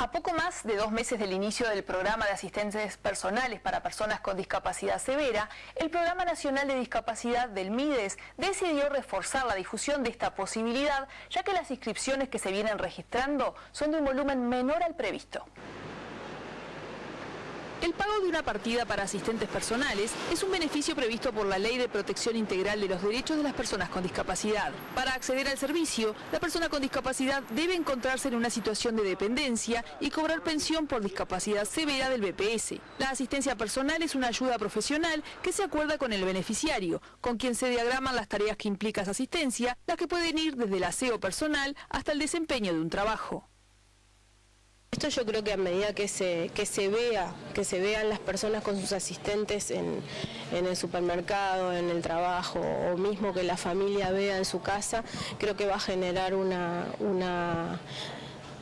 A poco más de dos meses del inicio del programa de asistentes personales para personas con discapacidad severa, el Programa Nacional de Discapacidad del MIDES decidió reforzar la difusión de esta posibilidad, ya que las inscripciones que se vienen registrando son de un volumen menor al previsto. El pago de una partida para asistentes personales es un beneficio previsto por la Ley de Protección Integral de los Derechos de las Personas con Discapacidad. Para acceder al servicio, la persona con discapacidad debe encontrarse en una situación de dependencia y cobrar pensión por discapacidad severa del BPS. La asistencia personal es una ayuda profesional que se acuerda con el beneficiario, con quien se diagraman las tareas que implica esa asistencia, las que pueden ir desde el aseo personal hasta el desempeño de un trabajo. Esto yo creo que a medida que se, que se vea, que se vean las personas con sus asistentes en, el supermercado, en el trabajo, o mismo que la familia vea en su casa, creo que va a generar una, una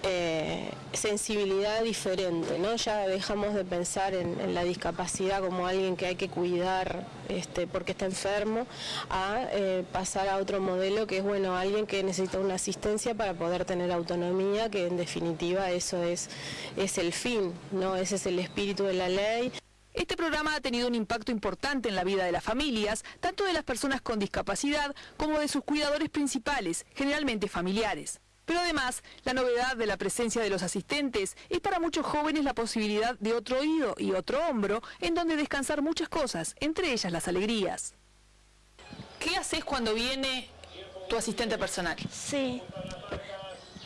eh, sensibilidad diferente, ¿no? Ya dejamos de pensar en, la discapacidad como alguien que hay que cuidar este, porque está enfermo, a eh, pasar a otro modelo que es, bueno, alguien que necesita una asistencia para poder tener autonomía, que en definitiva eso es, es el fin, ¿no? Ese es el espíritu de la ley. Este programa ha tenido un impacto importante en la vida de las familias, tanto de las personas con discapacidad como de sus cuidadores principales, generalmente familiares. Pero además, la novedad de la presencia de los asistentes es para muchos jóvenes la posibilidad de otro oído y otro hombro en donde descansar muchas cosas, entre ellas las alegrías. ¿Qué haces cuando viene tu asistente personal? Sí,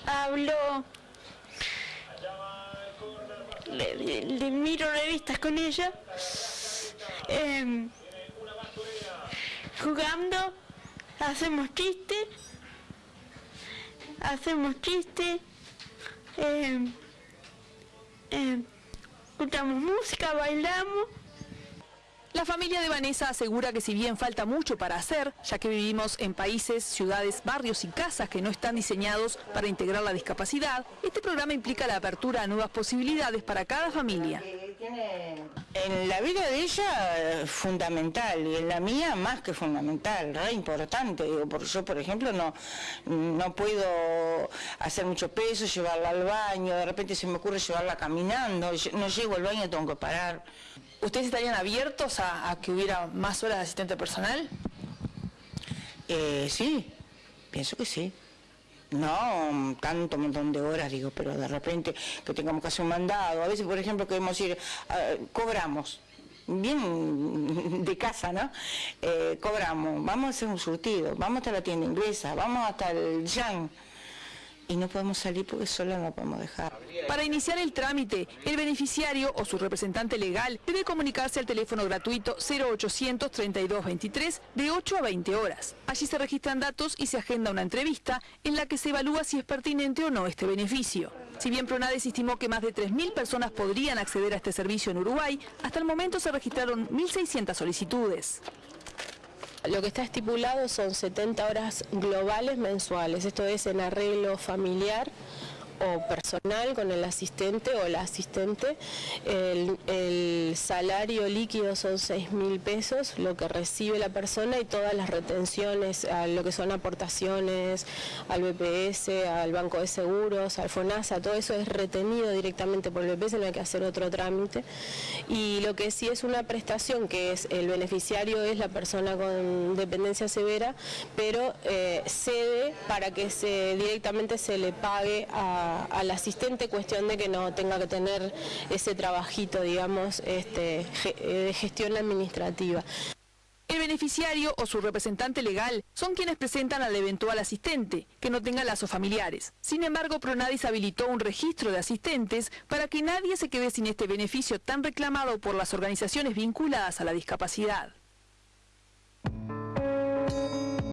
hablo, le, miro revistas con ella, em, jugando, hacemos chistes hacemos chistes, eh, eh, escuchamos música, bailamos. La familia de Vanessa asegura que si bien falta mucho para hacer, ya que vivimos en países, ciudades, barrios y casas que no están diseñados para integrar la discapacidad, este programa implica la apertura a nuevas posibilidades para cada familia. En la vida de ella fundamental y en la mía más que fundamental, re importante. Digo, porque yo, por ejemplo, no, no puedo hacer mucho peso, llevarla al baño, de repente se me ocurre llevarla caminando, no llego al baño, tengo que parar. ¿Ustedes estarían abiertos a, que hubiera más horas de asistente personal? Eh, sí, pienso que sí. No tanto montón de horas, digo, pero de repente que tengamos que hacer un mandado. A veces, por ejemplo, queremos ir, cobramos, bien de casa, ¿no? Eh, cobramos, vamos a hacer un surtido, vamos hasta la tienda inglesa, vamos hasta el Yang y no podemos salir porque solo no podemos dejar. Para iniciar el trámite, el beneficiario o su representante legal debe comunicarse al teléfono gratuito 0800 32 23 de 8 a 20 horas. Allí se registran datos y se agenda una entrevista en la que se evalúa si es pertinente o no este beneficio. Si bien Pronades estimó que más de 3.000 personas podrían acceder a este servicio en Uruguay, hasta el momento se registraron 1.600 solicitudes. Lo que está estipulado son 70 horas globales mensuales, esto es en arreglo familiar o personal con el asistente o la asistente. El, salario líquido son 6 mil pesos, lo que recibe la persona y todas las retenciones, a lo que son aportaciones al BPS, al Banco de Seguros, al FONASA, todo eso es retenido directamente por el BPS, no hay que hacer otro trámite. Y lo que sí es una prestación, que es el beneficiario es la persona con dependencia severa, pero eh, cede para que se directamente se le pague al asistente, cuestión de que no tenga que tener ese trabajito, digamos, este, de gestión administrativa. El beneficiario o su representante legal son quienes presentan al eventual asistente, que no tenga lazos familiares. Sin embargo, Pronadis habilitó un registro de asistentes para que nadie se quede sin este beneficio tan reclamado por las organizaciones vinculadas a la discapacidad.